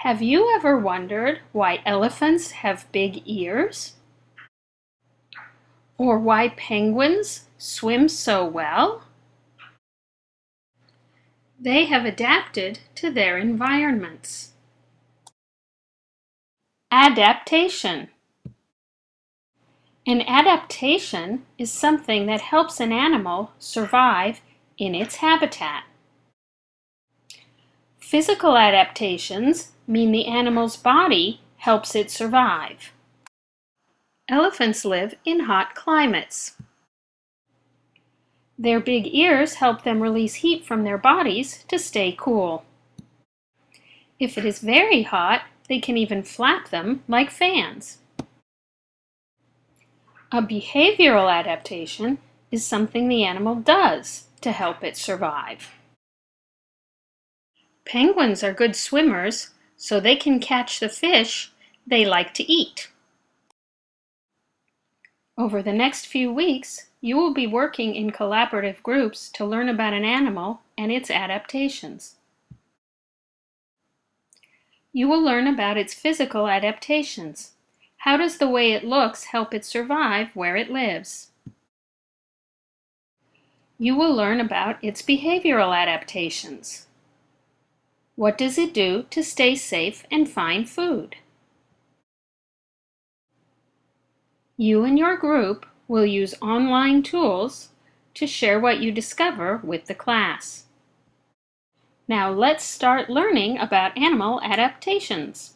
Have you ever wondered why elephants have big ears? Or why penguins swim so well? They have adapted to their environments. Adaptation An adaptation is something that helps an animal survive in its habitat. Physical adaptations mean the animal's body helps it survive. Elephants live in hot climates. Their big ears help them release heat from their bodies to stay cool. If it is very hot, they can even flap them like fans. A behavioral adaptation is something the animal does to help it survive. Penguins are good swimmers, so they can catch the fish they like to eat. Over the next few weeks, you will be working in collaborative groups to learn about an animal and its adaptations. You will learn about its physical adaptations. How does the way it looks help it survive where it lives? You will learn about its behavioral adaptations. What does it do to stay safe and find food? You and your group will use online tools to share what you discover with the class. Now let's start learning about animal adaptations.